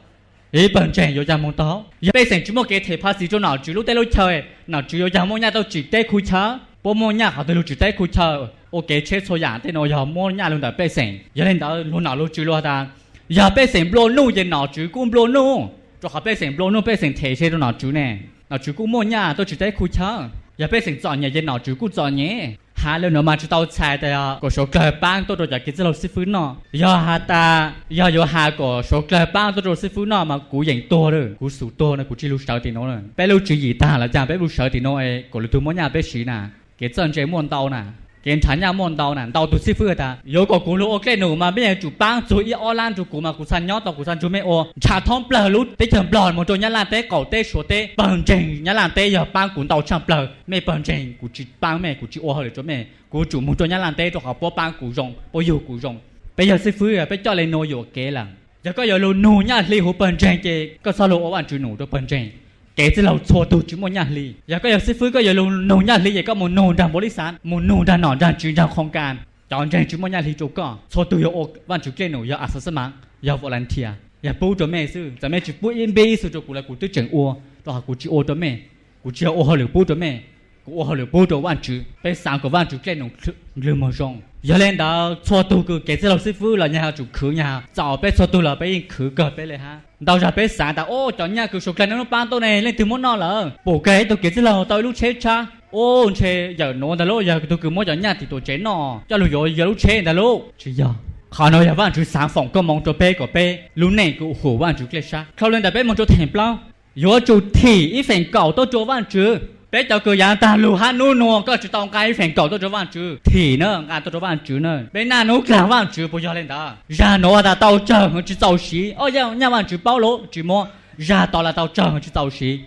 ý bận chèn yo chạm mông táo bây giờ chúng một cái thể phát sinh cho nào, chú lúc tới lúc chơi. Nào chú yo chạm mông nhà tao chỉ tay khu chớ bố mô nhà họ tới lúc chỉ tay khu chớ ok chết số nhà tên nó yo mô nhà luôn đã bây giờ giờ lên đó luôn nào lúc chú luôn ta. Giờ bây giờ blo nu giờ nào, chú cũng blo nu cho họ bây giờ blo nu bây giờ thể chế cho nào chú nè. Nào chú cũng mô nhà tôi chỉ tay khu chớ giờ bây giờ chọn nhà giờ nào, chú cũng chọn nhà khá lâu mà chúng tao chạy thì có số cờ bang tôi rồi cái lâu sư phụ nó giờ hà ta giờ giờ hà có số cờ bang tôi rồi sư phụ nó mà cú dành to rồi cú sủ to này cú chỉ lưu sợ thì nó rồi bé lưu chữ gì ta là chả bé lưu sợ thì nó ấy có lưu tôi muốn nhà bé sĩ nè cái chân chế muốn tao nè 检查下望到难道都是负的？如果公路 OK 路嘛，别主帮主一二烂主古嘛，古山鸟到古山主没哦，查通不路得成不嘛，做伢烂得搞得说得本正，伢烂得要帮古到上不没本正，古只帮没古只哦好了做没，古主么做伢烂得做好不帮古用，不有古用，别要是负的，别叫来诺有给了，然后要路努伢离湖本正的，个啥路我完全努都本正。Kể từ lâu chua tu chỉ một nhà lì giờ có giờ sư phụ có giờ luôn nô nhà lì giờ có một nô đàn bố lý sản một nô đàn nọ đàn chuyên đàn không can chọn trên chỉ một nhà lì chỗ có chua tu giờ ô văn chủ kê nô giờ à sơ mạng giờ volunteer giờ bố cho mẹ sư giờ mẹ chỉ bố yên bê sư cho cụ là cụ tư chẳng ô đó cụ chỉ ô cho mẹ cụ chỉ ô hơi được bố cho mẹ cụ ô hơi được bố cho văn chủ bây sáng của văn chủ kê nô lừa mà rong giờ lên đó chua tu cứ kể từ lâu sư phụ là nhà chủ khử nhà chọn bé chua tu là bé khử cờ béเลยฮะ đâu ra bé sáng ta ô cho nhà cứ sụp lên nó ban tôi này lên từ món nọ là bổ cái tôi kể từ lâu tôi lúc chết cha ô chết giờ nó đã lúc giờ tôi cứ mua cho nhà thì tôi chết nọ cho lúc giờ giờ lúc chết đã lúc chỉ giờ họ nói là bạn chú sáng phòng có mong cho bé của bé lúc này cũng hổ bạn chú kia sa không lên đã bé mong cho thèm bao giờ chú thì ít phần cầu tôi cho bạn chú bé cháu cứ giang ta lù hát nu nuông có chỉ tông cái phèn cầu tôi cho bạn chú thì nữa ngà tôi cho bạn chú nữa bé na nấu cả bạn chú bây giờ lên đó. Ra nó ta tao chờ chỉ tàu xí. Ôi giờ nhà bạn chú bao lỗ chỉ mua ra tao là tao chờ chỉ tàu xí.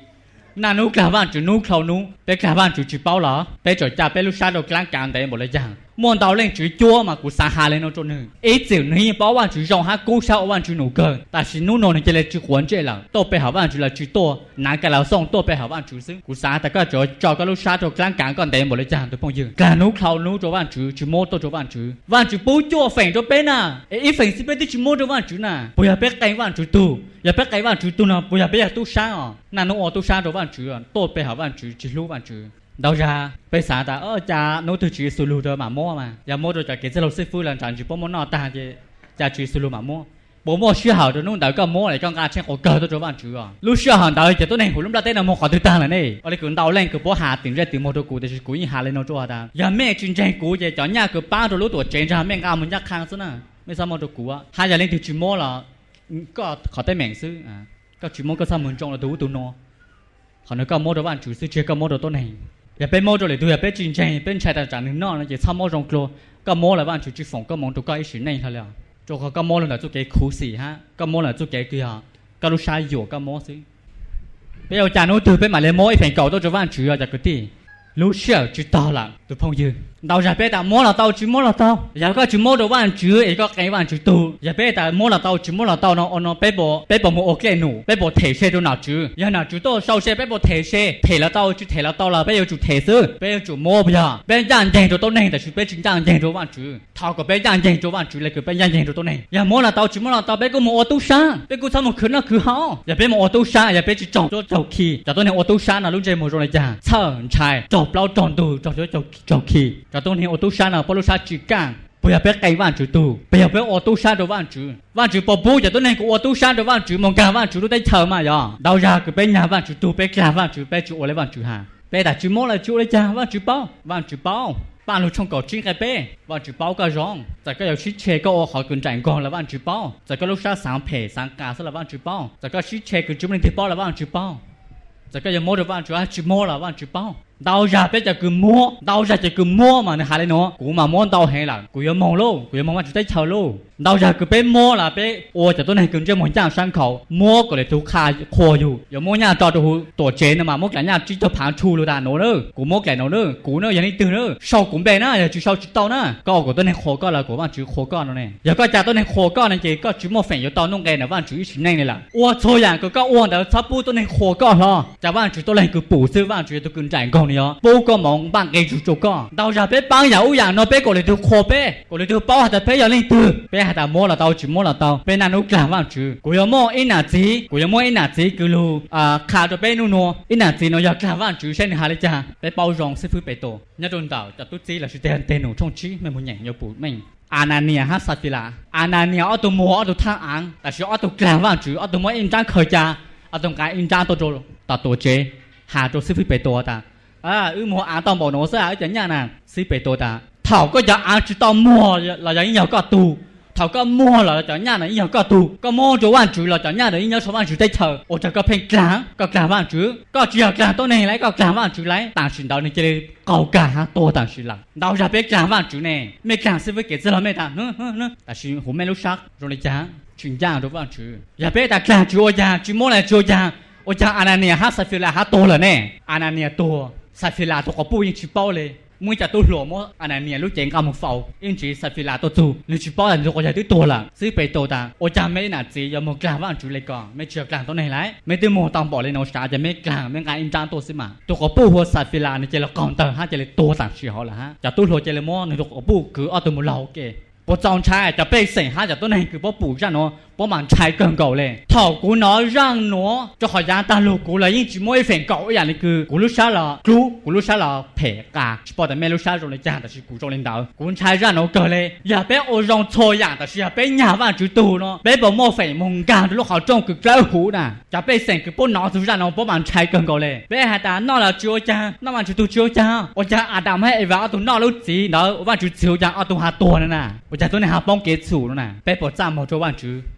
Na nấu cả bạn chú nu khâu nu bé cả bạn chú chỉ bao lỗ bé cho cha bé lúc sáng đầu clang càng đấy một lời giảng muốn tao lên chú chua mà cũng sang hà lên nó cho nữa ít chịu nữa bảo bạn chú rong ha cố sao bạn chú nấu cơ ta chỉ nấu nấu này chỉ là chú huấn chế là tôi bây học bạn chú là chú to. Nãy cái lão xong tôi bây học bạn chú xứng. Cũng sáng ta có chỗ cho cái lúc sáng cho clang càng còn đấy một lời chàng tôi phong dương cả nấu khâu nấu cho bạn chú chú mua tôi cho bạn chú bạn chú bố chua phèn cho bên à. Ít phèn xin bên đi chú mua cho bạn chú nè bây giờ biết cái bạn chú tu giờ bé cái bạn chú tu nè bây giờ bé tu sáng à. Nè nấu tu sáng cho bạn chú tô bé hảo bạn chú chỉ lưu bạn chú đâu ra, bây giờ ta ở cha nấu từ chỉ sulu rồi mà mua mà. Giờ mua rồi cho cái lâu sư phụ là chẳng chỉ bố món nọ ta chứ cha chỉ sulu mà mua. Bố mua sửa hảo rồi, nung đỡ cái mua lại cho ngã trên cổ cờ tôi cho bạn chú à lúc sửa hảo đỡ thì tôi này hồi lúc đó tên là mua khỏi tôi ta là này. Ở đây cũng đau lên, cứ bố hạ tiền ra tiền mua đồ cũ thì cũ như hạ lên nó cho ta. Giờ mẹ chuyên trang cũ vậy cho nhà cứ ba rồi lúc tuổi tranh ra, mẹ ngà muốn nhắc khang xí nè mấy sao mua đồ cũ à hai giờ lên thì chỉ mua là ừ, có khỏi tay mèn sư à có chỉ mua, có sao muốn trồng là đủ tụ nó. Họ nói có mua đồ bạn chủ sư chưa có mua đồ tôi này. 也被摸着里头也被进钱，被拆的站里那也差摸上了，个摸了完就去放个忙就该是那下了，就和个摸了来做给苦死哈，个摸了做给对哈，个路晒油个摸死。bây giờ cha nó từ bên mà lấy mỗi phần cầu đó cho van chữ là cái gì lúc sau chỉ to là từ phong dương đầu giờ bé ta mua là tao chỉ mua là tao giờ có chỉ mua đồ bạn chứ ấy có cái bạn chứ tu giờ bé ta mua là tao chỉ mua là tao nó nó bé bỏ, bé bộ mua ok nụ. Bé bỏ thể xe đồ nào chứ? Giờ nào chứ tôi sau xe bé bỏ thể xe. Thể là tao chứ thể là tao là bé giờ chủ thể sư bé giờ chủ mua bây giờ. Bé dàn dành cho tôi này tại chứ bé chính dàn dành cho bạn chứ. Thao của bé dàn dành cho bạn chứ là cứ bé dàn dành cho tôi này. Giờ mua là tao chỉ mua là tao bé có mua ô tô xa. Bé cứ sao một khứ nó cứ hao giờ bé mua ô tô xa giờ bé chỉ chọn cho chậu khi giờ tôi này ô tô xa là lúc chơi một rồi là già. Sợ chạy chọn bao chọn đồ chọn cho chậu chậu khi giờ tôi hiểu ô tô nào bao sa chỉ càng bây giờ biết cái vạn chữ tu bây giờ biết ô tô sang đồ vạn chữ vạn chữ bỏ bố giờ tôi nên cũng ô tô sang đồ vạn chữ mong cả vạn chữ tôi chờ mà giờ đâu ra cái bé nhà vạn chữ tu bé nhà vạn chữ bé chữ ô lấy vạn chữ hà bé đã chữ mốt là chữ lấy cha vạn chữ bao vạn chữ bao bạn lúc trong cổ chính cái bé vạn chữ bao cái rong tại cái yêu chế cái ô họ cần chạy còn là vạn chữ bao tại cái lúc sa sáng phê sáng cả sẽ là vạn chữ bao tại cái sĩ chế cái chúng mình thì bao là vạn chữ bao tại cái giờ mua được vạn chữ chữ mua là vạn chữ bao đau ra bé cho cứ mua đau ra chỉ cứ mua mà nó hai nó cú mà mua đau hay là cú yêu mong luôn cú yêu mong mà chỉ thấy chờ luôn. Đau ra cứ bé mua là bé ô cho tôi này cần cho một trang sang khẩu mua có để thu khai giờ mua nhà cho tôi tổ chế mà mua cái nhà chỉ cho phản chu luôn ta nó nữa. Cú mua cái nó nữa cú nữa giờ này từ nữa. Sau cũng bé nữa giờ chỉ sau chỉ tao nữa. Có của tôi này khô có là của bạn chỉ khô có nó này giờ có cha tôi này khô có này chỉ có chỉ mua phèn cho tao nông cái này bạn chỉ chỉ này này là ô thôi à cứ có ô đó sắp bu tôi này khô có hả, cha bạn chỉ tôi này cứ bổ sư bạn chỉ tôi cần chạy con này bố có mong bạn cái chú chủ con. Đau ra bé băng dạo dạng nó bé cổ lại được khó bé cổ lại được bao hạt bé giờ lên từ bé hạt mua là tao chỉ mua là tao. Bé nào à, nó làm vào chứ cổ yêu mua ít nào gì cổ yêu mua ít nào gì cứ lu à khá cho bé nu nu ít nào gì nó giờ làm vào chứ xem hai lấy cha. Bé bao rong sư phụ bé tổ. Nhớ đồn tao cho tôi chỉ là sự tên tên nổ trong chí mình muốn nhảy nhau bụi mình. Anania ha Safila Anania ở tụ mua ở tụ thang ăn Tại sao ở tụ làm vào chứ ở tụ mua in trang khởi cha. Ở tụ cái in trang tôi rồi tao chế. Hà cho sư phí bế tổ ta à ư mua à tao bỏ nó ra ở chấn nhà nè xí bể tôi ta thảo có giá à chỉ tao mua là giá nhiều cả tù. Thảo có mua là chấn nhà này nhiều cả tù. Có mua chỗ ăn chữ là chấn nhà này nhiều chỗ ăn chữ tết thờ. Ô chả có phèn cá có cá ăn chữ có chỉ có cá tôi này lấy, có cá ăn chữ lấy. Tàng sinh đào này chơi cầu cá to tàng sinh lắm. Đào ra biết cá ăn chữ này mấy cá sẽ với cái gì là mấy ta. Nữa nữa ta sinh hôm nay lúc sáng rồi này chả chuyện già đâu ăn chữ giờ biết ta cá chữ ô già chữ mua này chữ già. Ô già anh này hát sao phiêu là hát to là nè. Anh này to 萨菲拉多个不应去包嘞。mỗi chả tôi lùa mỗi anh này lúc chén cả một phẩu yên chỉ sai phi là tôi tu lúc chỉ bao lần rồi có thể tôi là xí bề tôi ta ô cha mấy nà chỉ giờ một làm vào chủ lấy còn mấy chưa làm tôi này lại mấy tôi một tông bỏ lên nó sao cho mấy làm mấy cái in trang tôi xí mà tôi có bu hoa sai phi là này chỉ là còn tờ ha chỉ là tôi tặng chỉ họ là ha chả tôi lùa chỉ là mua này tôi có bu cứ ở tôi một lâu kì 我早拆就被剩下就都能给我补上哦，我忙拆更高嘞。头股 bố trong trái cho bây sinh ha cho tôi nên cứ bố bù ra nó bố mang trái cần cầu lên thảo cú nó răng nó cho họ ra ta lù cú là những chỉ mỗi phần cầu ấy là cứ cú lúc sáng là cú cú lúc sáng là phê cả bảo đảm mấy lúc sáng rồi chả là cú trong lên đầu cú trái ra nó cờ lên giờ bé ô rong thôi giờ là giờ bé nhà vào chữ tù nó bé bảo mua phải mông cả lúc họ trong cứ trái hú nè cho bây sinh cứ bố nó thứ ra nó bố mang trái cần cầu lên bé hai ta nó là chúa cha nó mang chữ tù chúa cha ô cha à đam hay vào tụ nó lúc gì nó mang chữ chúa cha ở tụ hà tuần nè ตัวหาตัวนั่นน่ะ chả tôi này học bóng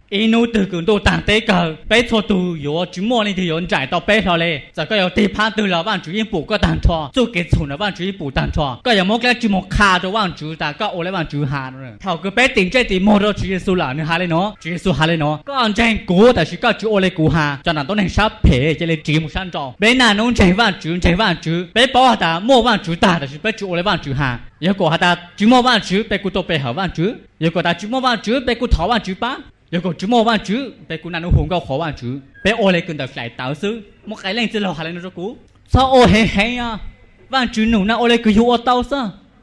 kế inu từ cường độ tàn tế cờ bé thua tù yếu chú mua lên thì yếu trải tao bé thọ lệ giờ có yếu tì phá từ là bạn chú yên bù có tàn thọ dù kết thù là bạn chú yên bù tàn thọ có yếu một cái chú một khá cho bạn chú ta có ổ lấy bạn chú hà nữa tao cứ bé tình chơi thì mua đâu chú yên su là nữa hà lên nó chú yên su hà lên nó có ăn tranh cố tại chỉ có chú ổ lấy cố hà cho nên tôi nên sắp phê cho nên chỉ một sáng trọng bé nào nông chạy bạn chú chạy bạn chú bé bảo ta mua bạn chú ta tại chỉ bé chú ổ lấy bạn chú hà nếu có ta chú mua bạn chú bé cụ tô bé hở bạn chú nếu có ta chú mua bạn chú bé cụ thảo bạn chú ba 如果只摸完只，被姑娘红高好完只，被我来跟到来倒数，莫该人子老下来那只股，操我嘿嘿呀，完只努那我来给我倒数，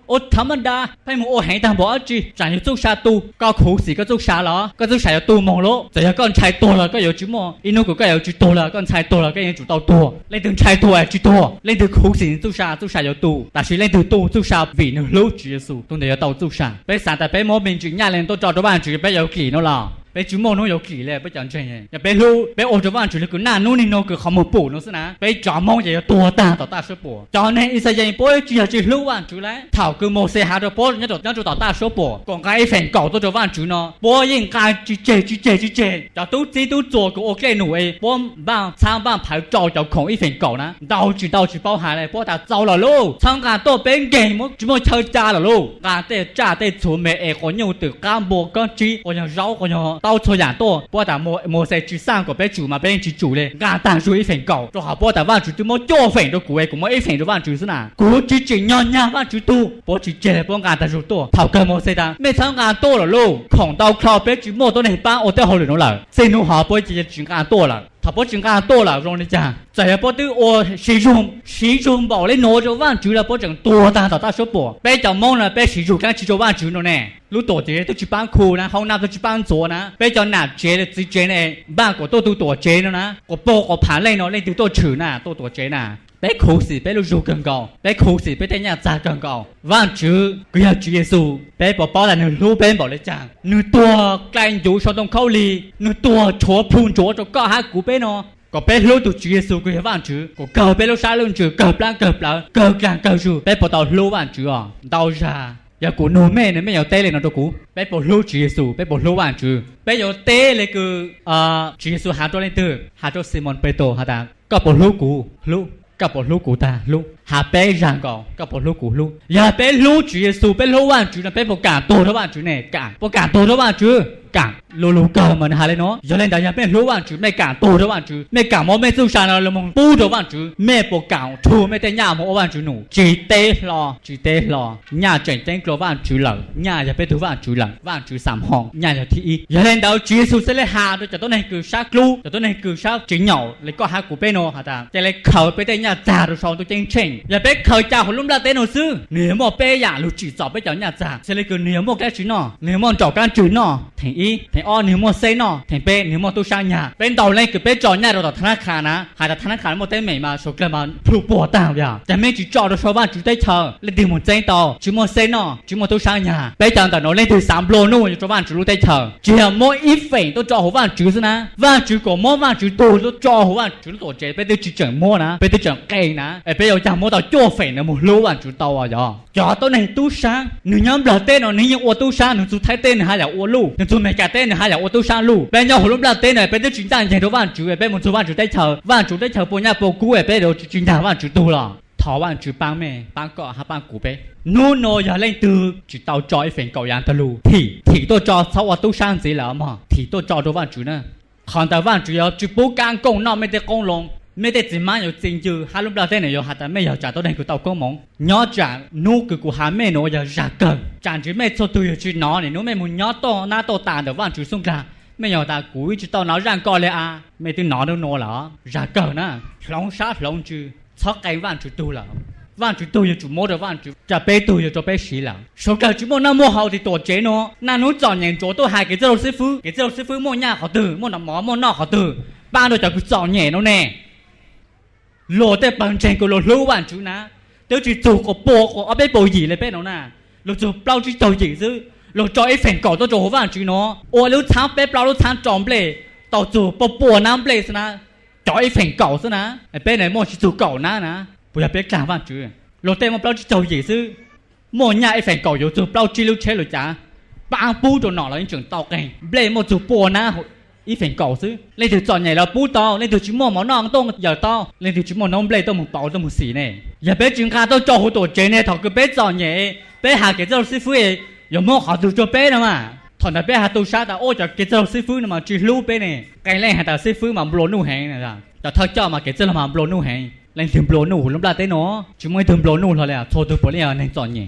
我他妈的，被我嘿当保只，咱就做啥都，搞苦死个做啥了，个做啥要都忙了，只要干菜多了，个要只摸，一弄个个要只多了，干菜多了，个要只到多，那等菜多啊只多，那等苦死做啥做啥要多，但是那等多做啥为能老只数，都得要到做啥，被啥的被莫名只伢人都找着完只，被要给侬了。bé chú mồ nó yếu kỳ lệ, bé chẳng chuyện nhỉ bé hưu bé ôm cho bạn chủ lực cứ nà nô nín cứ không một bổ nó xí nà. Bé chó mông vậy tua ta tỏ ta số bổ. Cho nên ít sao vậy bố chỉ là chủ lại thảo cứ một xe hà rồi bố nhất rồi nhất rồi tỏ ta số bổ. Còn cái phèn cầu tôi cho bạn chủ nó. Bố yên cái, chỉ chê chỉ chê chỉ chê. Cho tú chỉ tú 做 cứ ok nụ ấy. Bố bạn sang bạn phải cho cho không ít phèn cầu nè đau chỉ đau chỉ bao hà này, bố ta giàu là lô sang cả game một chú mồ chơi cha là lô cả tê cha tê chủ mẹ từ cam bộ con chi, có nhiều rau, có nhiều 到出人多，不但莫莫些就三个别煮嘛，别人去煮嘞，眼蛋煮一份高，做好不打饭煮就莫多份都贵，古么一份都饭煮是哪？古煮煮软软饭煮多，不煮煮不眼蛋煮多，头根莫些的，咩炒眼多了咯，扛到靠白煮莫多两班，我得好了了，真侬好不直接煮眼多了。他不整干多了，让你讲，再也不对我始终始终把你拿着碗煮了，不证多大到大手不？别叫梦了，别始终干吃着碗煮了呢。如多的都去搬库呢，好拿都去搬桌呢。别叫难接了，直接呢，把过多都多接了呢。我包我盘累了，那就多吃呢，多多接呢。bé khổ sĩ bé lu rù gần còn bé khổ sĩ bé thấy nhà cha gần còn vạn chứ cứ nhà chúa giêsu bé bỏ bỏ là nửa lưu, bên bỏ lấy chàng. Nửa tua canh dù sau đông khâu lì. Nửa tua chó phun chó cho cả hai cú bé nó có bé lưu tụ chúa giêsu cứ hiểu vạn chứ có cờ bé lu sai luôn chứ cờ plan cờ plan cờ càng cờ chú bé bỏ tàu lưu vạn chứ à. Đau ra. Giờ cú nô mẹ này mấy giờ tê lên nó đâu cú, bé bỏ lưu chúa giêsu bé bỏ lưu vạn chứ bé giờ tê lên cứ à chúa giêsu hạ cho lên từ hạ cho simon petro hạ đàng, có bỏ lưu cú lưu cặp bọn lũ của ta luôn ตาลูกหาเป้ยังก่อนกับปลูกกูลูกอย่าเป้ลูกจีสูเป้ลูกวันจูนะเป้ประกาศตัวทุกวันจูเนี่ยกาประกาศตัวทุกวันจูกาลูลูกามันหาเลยเนาะอย่าเล่นแต่อย่าเป้ลูกวันจูไม่กาตัวทุกวันจูไม่กาโมไม่สู้ชาเราเลยมองปูทุกวันจูไม่ประกา là bé khởi chào hồi lúc là tên hồi sư. Nếu mà bé giả lúc chỉ chọn bé cháu nhà giả sẽ lấy cứ nếu mà cái chữ nọ nếu mà chọn cái chữ nọ thành y thành o nếu mà xây nọ thành bé nếu mà tôi sang nhà. Bên lên cứ bé chọn nhà rồi đó thằng khả ná. Hay là thằng khả một tên mày mà số cái mà phụ bỏ tao vậy tại mấy chỉ chọn được số ba chỉ tay chờ. Lấy điều một tên tàu chỉ một xây nọ chỉ một tôi sang nhà. Bé chọn nó lên từ sám lô nô cho bạn chỉ lúc chờ. Chỉ là mỗi ít phẩy tôi chọn hồ bạn chữ na và chữ của mỗi bạn chữ tôi tôi chọn hồ tổ chế bé tôi chỉ chọn mua na bé tôi chọn cây na bé tôi chọn mua 么 mua tàu chua nó một lúa bạn chủ tàu à giờ cho tôi này tu sang nữ nhóm là tên nó nữ ô tu sang nữ chú thái tên hay là ô lu nữ chủ mẹ cả tên hay là ô tu sang lu bên nhau hôm là tên này bên tôi chính đang chạy đâu bạn chủ, bên một số bạn chủ tay chờ. Bạn chủ tay chờ bộ nhà cũ bên đó chính đang bạn chủ tu là thọ bạn chủ bang mẹ cọ hay bang cũ bé. Nô nô giờ lên từ chỉ tàu cho phèn cầu yang tàu thì thì tôi cho sau ô tu sang gì là mà. Thì tôi cho đâu bạn chủ nè còn tàu bạn chủ yếu chỉ bố càng công nó mới được công lòng mẹ tết chỉ mang nhiều tiền chứ. Hai lúc đầu thế này rồi ta mẹ giờ trả tôi đây của tàu công mong nhớ trả nô cứ của hà mẹ nó giờ trả cần trả chứ mẹ cho tôi chứ nó này nó mẹ muốn nhớ to, na to tàn được vạn chú sung cả mẹ nhỏ ta cúi chứ tao nói rằng coi lẽ à mẹ tôi nó đâu dạ nó là trả cần na lòng sát lòng chứ cho cái vạn chú tu là vạn chú tôi chú mua được vạn chú trả bé tôi cho bé xí là số cả chú mua năm mua hậu thì tổ chế nó. Na nó chọn nhện chỗ tôi hai cái giáo sư phụ cái giáo sư phụ mua nhà họ từ, mua nó mỏ, mua nọ họ từ. Ba đôi cháu cứ chọn nhẹ nó nè lô tê bằng chân của lô lưu bản chú ná. Tiêu chỉ chủ của bộ của ở bên bộ gì lên bên nó na, lô chủ bao chỉ tàu gì chứ lô cho ấy phèn cỏ tôi chủ bản chú nó. Ô lưu tháng bên bao lưu tháng tròn bể. Tàu chủ bộ bộ nam bể thế na cho ấy phèn cỏ thế na bên này mua chỉ chủ cỏ na na bây giờ biết chẳng bản chú. Lô tê một bao chỉ tàu gì chứ mua nhà ấy phèn cỏ yếu chủ bao chỉ lưu chế rồi chả bang bu cho nó là những trường tàu cái bể một chủ bộ na ý phèn cầu chứ lên từ chọn nhảy là bú to, lên từ chúng mua món non tông giờ to. Lên từ chúng mua nông blade tông một bảo tông một xỉ này giờ bé chúng ta tôi cho hồ tổ chế này thọ cái bé chọn nhảy. Bé hà cái dâu sư phụ ấy, giờ mua họ từ cho bé nữa mà. Thằng nào bé hà tu sát ta, ô cho cái dâu sư phụ mà chỉ lưu bé này cái này hà ta sư phụ mà blow nu hàng này là cho thật cho mà cái dâu mà blow nu hàng lên thường blow nu lúc là thế nó. Chúng mới thường blow nu thôi là thôi, tôi bỏ liền à, nên chọn nhảy.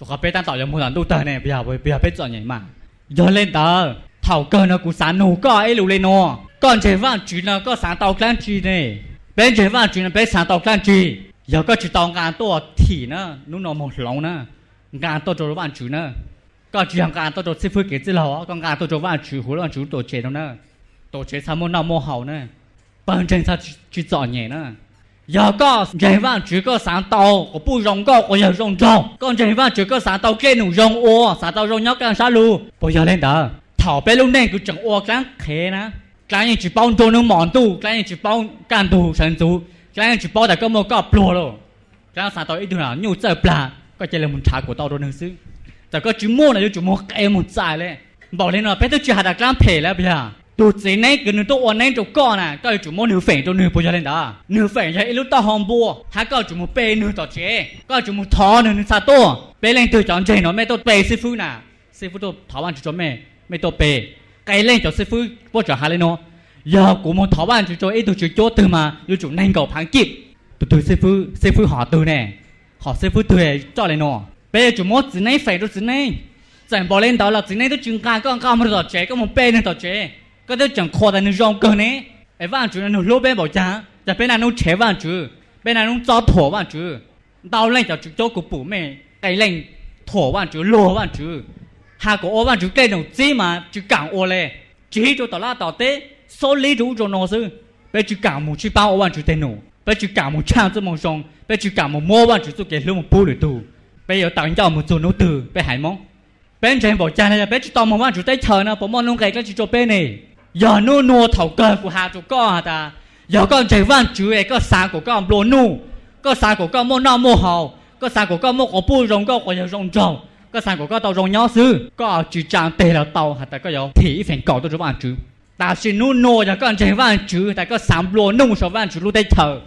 Cho các bé tan tạo giờ mua làm tu tờ này bây giờ bây giờ bé chọn nhảy mà. Giờ lên tờ thảo cơ nó cũng sáng nụ có ấy lù lên nó còn chế vạn chú nó có sáng tàu clan chi này bên chế vạn chú nó bên sáng tàu clan chi giờ có chỉ tàu ngàn tổ thì nó nó nó một lòng nó. Ngàn tổ cho vạn chú nó. Có chỉ hàng ngàn tổ cho sư phụ cái gì lò, có ngàn tổ cho vạn chú hồ vạn chú tổ chế nó. Nữa tổ chế sao muốn nào mua hậu nữa bên vâng, trên sao chỉ chọn nhẹ nữa giờ có chế vạn chú có sáng tàu có bu rong có có giờ rong rong còn chế vạn chú có sáng tàu kia nụ rong ô sáng tàu rong nhóc càng xa lu. Bây giờ lên đó. Thảo bé lúc này cứ chẳng ô cái thế na cái này chỉ bao đồ nó mòn tu cái này chỉ bao can tu sản tu cái này chỉ bao đại cái một cái plô rồi cái này sao tao ít nữa nhiều chơi plà có chơi là một trà của tao đồ nữa xứ แต่ก็จุโม่นะจุโม่เอ็มหมดใจเลยบอกเลยเนาะเพื่อจะหาดักล้ามเพลแล้วพี่ฮะตัวจีนนี่คือหนึ่งตัววันนี้ตัวก้อนน่ะก็จุโม่หนึ่งเฟงตัวหนึ่งปุยเลยนะหนึ่งเฟงใช้ลูกตาหอมบัวถ้าก็จุโม่เปย์หนึ่งต่อเจก็จุโม่ทอหนึ่งซาตัวเปย์เล่นตัวจอนเจเนาะไม่ตัวเปย์ซีฟูน่ะซีฟูตัวถาวันจุโม่ mấy tổ bề. Cái lên cho sư phụ vô cho hà lên nó giờ của một thọ ban chú cho ấy tôi chú cho từ mà yêu chủ nhanh cầu phán kịp. Tôi tôi sư phụ sư phụ họ từ nè. Họ sư phụ thuê cho lên nó bây giờ chủ mốt dưới này, phải đâu dưới này. Chẳng bỏ lên đó là dưới này tôi chừng càng con con mà tỏ chế có một bên nữa tỏ chế có tôi chẳng khó tại nó rong cơ nè ấy vàng chú nó lô bên bảo cha chả bên này nó chế vàng chú. Bên này nó cho thổ vàng chú. Đau lên cho chú cho của bố mẹ. Cái lên thổ vàng chú, lô vàng chú hà cổ ô bạn chú cây nông chí mà chú cảng ô lệ chỉ cho tao la tao tế, số lý chú cho nó sư. Bây chú cảng một chú bao ô bạn chú tên nông bây chú cảng một trang cho mong song bây chú cảng một mô bạn chú cho cái lúc một bù lửa tù. Bây giờ tặng cho một chỗ nấu từ, bây hải mong. Bên trên bảo cha này bây chú tao một bạn chú tay chờ nó bỏ mong nông cái cái chú cho bên này. Giờ nô nô thầu cơ của hà chú co hà ta? Giờ con chạy van chú ấy, có sáng của con lô nu, có sáng của con mô nọ mua hậu có sáng của con mô có bù rong có có giờ rong trồng có sang của có tàu rong nhau sư có chỉ trang tề là tàu hạt ta có dấu thì phải cầu tôi cho bạn chứ ta chỉ nu nô cho con chơi bạn chứ ta có sắm lúa nung số bạn chứ lúc đây thở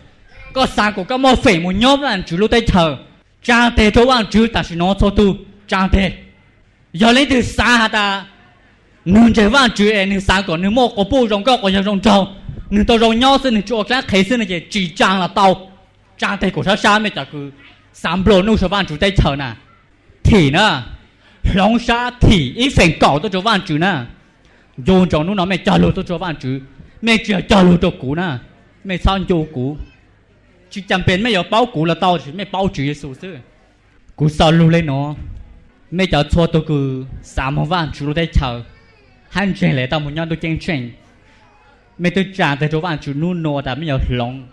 có sang của có một phẩy một nhóm bạn chứ lúc đây thở trang tề cho bạn chứ ta chỉ nó cho tu. Trang tề giờ lấy từ xa hạt ta? Nương chơi bạn chứ em nương sang của nương một có bu rong có có giờ rong trâu nương tàu rong nhau sư nương chỗ khác khế sư này chỉ trang là tàu trang tề của sao sao mới chả cứ sắm lúa nung số bạn chứ đây thở nè thì nè long sa thì ít phèn cỏ tôi cho bạn chữ nè. Dồn cho nó mẹ trả lô tôi cho bạn chữ mẹ chỉ trả lô cho cũ nè. Mẹ sao cho cũ? Chỉ chẳng bên mẹ có bao cũ là tao chỉ mẹ bao chữ số chứ. Cũ sao lưu lên nó? Mẹ cho cho tôi cứ sáu mươi vạn chữ đây chờ. Hắn chuyện lại tao muốn nhau tôi chân chuyện mẹ tôi trả tôi cho bạn chữ nu nó đã mẹ có lòng.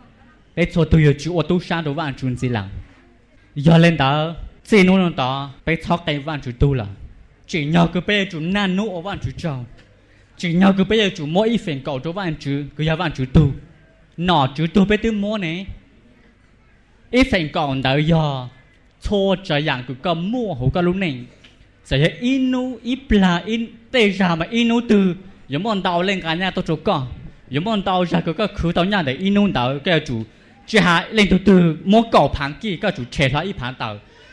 Để cho tôi chữ ô tô sang cho bạn chữ gì làm giờ lên đó chỉ nô nó đó bé thóc cái vạn chủ tu là chỉ nhờ cái bé chủ nan nô vạn chủ trâu chỉ nhờ cái bé chủ mỗi ít cầu cho vạn chủ cái vạn chủ tu nọ chủ tu bé tư mua này ít phiền cầu đỡ giờ cho trời dạng cứ cầm mua hổ cả lúc này sẽ là inu ít là in tê ra mà inu từ giống bọn tàu lên cả nhà tôi chỗ con giống bọn tàu ra cứ cái khứ tàu nhà để inu tàu cái chủ chỉ hạ lên từ từ mua cầu phẳng kia cái chủ chế lại ít phẳng tàu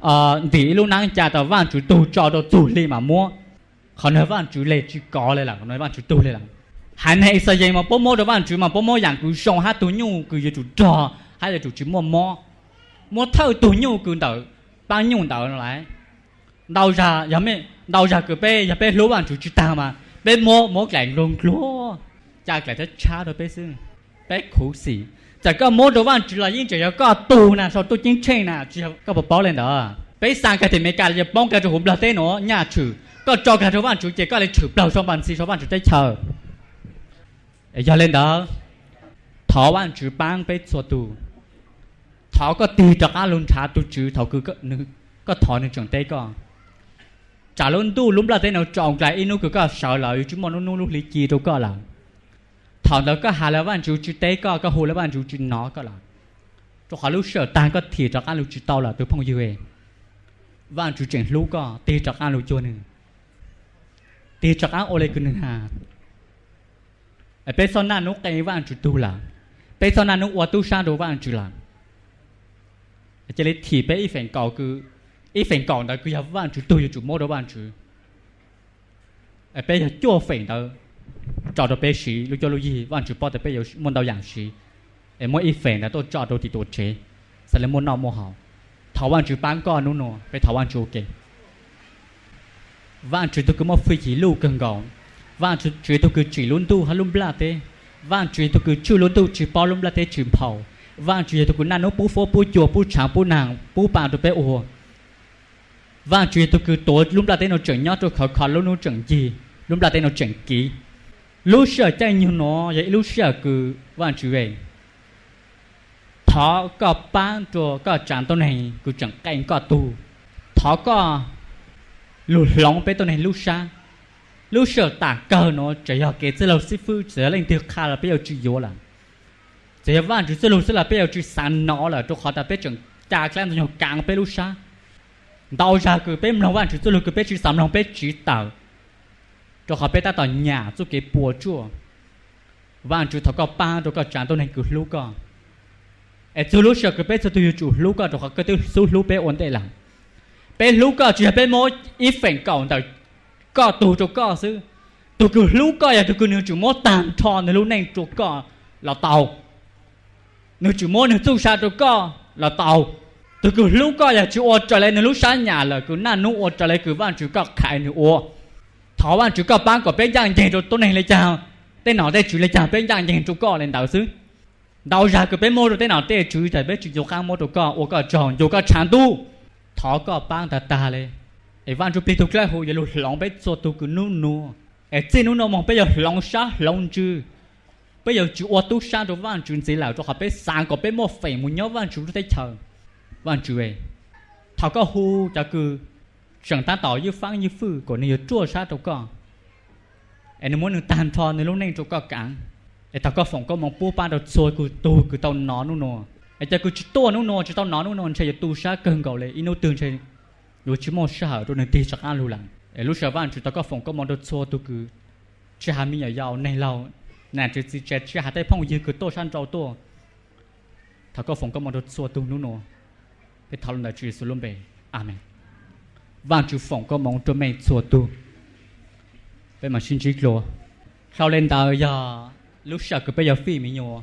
ờ vì lúc nãy cha tao van chủ tu cho tao tu li mà mua. Họ nói van chủ lệ chú có lên là, họ nói van chủ tu lên là. Hắn hay sao vậy mà bố mua được van chủ mà bố mua dạng cứ xong hát tu nhu, cứ chủ trò hay là chú chỉ mua mua mua thâu tu nhu cứ đỡ, bao nhiêu đỡ lại. Đau ra giờ mẹ đau ra cứ bé giờ bé lúa van chủ chú ta mà. Bé mua mua cái luôn lúa cha cái rất cha rồi bé xưng. Bé khổ xỉ chỉ có mua đồ ăn, chỉ là những chỉ có tù nè, sau tôi chính trên nè, chỉ có bảo bảo lên đó. Bây sang cái thì mấy cái là bông cái chỗ hùm là thế nó nhà chủ có cho cái đồ ăn chủ chỉ có là chủ đầu trong bàn xí trong bàn chủ tới chờ. Giờ lên đó. Thọ ăn chủ bang bây số tù. Thọ có tì cho ăn luôn trả tu chủ thọ cứ có nữ, có thọ nên chẳng tới con. Trả luôn tu lúc là thế nào chọn lại inu cứ có sợ lợi chứ mà nó nó lúc lý chi đâu có là thằng đó có hà là bạn chú chú tế có có hồ là bạn chú chú nó có là cho họ lúc sợ tan có thì cho ăn lúc chú tao là tôi phong yêu em bạn chú chuyện lúc có tê cho ăn lúc cho nữa. Tê cho ăn ô lê cứ nữa hà. Ở bên sau này nó cái bạn chú tu là bên sau này nó qua tu sang đồ bạn chú là cho nên thì bên ít phần cầu cứ ít phần cầu đó cứ giờ bạn chú tu chú mua đồ bạn chú ở bên giờ cho phần đó cho đồ bé sĩ lúc cho lúc gì vẫn chỉ bỏ được bé yêu muốn đầu dạng sĩ em mỗi ít phèn là tôi cho đồ thì tôi chế sẽ là muốn nào mua hảo thảo văn chỉ bán con nó nó phải thảo văn chủ kề văn chỉ tôi cứ mua phi chỉ lưu cần gọn văn chỉ chỉ tôi cứ chỉ luôn tu hay luôn bla thế văn chỉ tôi cứ chưa luôn tu chỉ bao luôn bla thế chỉ phao văn chỉ tôi cứ năn nó bố phố bố chùa bố tráng bố nàng bố bạn tôi bé ồ văn chỉ tôi cứ tối luôn bla thế nó chẳng nhớ tôi khó khó luôn nó chẳng gì luôn bla thế nó chẳng kỹ lúc sợ chạy như nó, vậy lúc sợ cứ vạn chữ về thọ có bán cho, có chẳng tôi này, cứ chẳng cảnh có tu thọ có lụt lòng bé tôi này lúc xa. Lúc sợ tả cờ nó chỉ học cái gì lâu sư phụ chỉ là lên tiêu khá là bây giờ chỉ yếu là. Chỉ là van chữ sư lâu sư là bây giờ chỉ sáng nó là, cho họ ta bé chẳng trả cái này càng bé lúc xa. Đau ra cứ bé mong vạn chữ sư lâu cứ bé chỉ sáng lòng bé chỉ tạo cho họ biết ta tỏ nhà cho cái bùa chùa và chú thọ có ba cho có chán tôi nên cứ lúc có ở chú lúc sợ cứ biết cho tôi chủ lúc có cho họ cứ tôi số lúc biết ổn định lắm biết lúc có chỉ biết mỗi ít phèn cầu đời có tù cho có sư tôi cứ lúc có là tôi cứ nếu chủ mỗi tàn thọ nếu lúc này chủ có là tàu nếu chủ mỗi nếu tu sa cho có là tàu tôi cứ lúc có là chú ô trở lại nếu lúc sáng nhà là cứ năn nụ ô trở lại cứ van chú có khai nếu ô thọ ban chủ có ban có bên giang dành rồi tôi này lấy chào. Tên nào đây chủ lấy chào bên giang dành chủ có lên đạo sư đạo ra cái bên mô rồi tên nào tên chủ tại bên chủ dục khang mô đồ có ô có tròn dục có chán tu. Thọ có ban ta ta lên ấy văn chủ bị thuộc lại hồi giờ lòng bên số tu cứ nu nu ấy trên nu nu mong bây giờ lòng sa lòng chư bây giờ chủ ô tu sa rồi văn chủ gì là cho họ bên sáng có bên mô phải muốn nhớ văn chủ tới chờ. Văn chủ ấy thọ có hu cho cứ rằng ta tỏ như phán như phư của nên chua sa trâu con em muốn được tàn thọ nên lúc này trâu con cản em ta có phòng có mong bố ba đầu xôi cứ tu cứ tao nó nu nô em ta cứ chỉ tu nu nô chỉ tao nó nu nô sẽ tu sa cần cầu lệ ino tương chạy dù chỉ mong sa rồi nên tì sắc ăn lu lằng em lúc sa van chỉ ta có phòng có mong đầu xôi tu cứ chỉ hà mi nhỏ giàu này lâu nè chỉ chỉ chỉ chỉ hà tây phong gì cứ tu san trâu tu ta có phòng có mong đầu xôi tu nu nô cái thảo luận là chỉ số luận về amen và chú phòng có mong cho mẹ chùa tu bây mà xin chỉ lo sau lên tờ giờ, lúc sợ cứ bây giờ phi mình nhua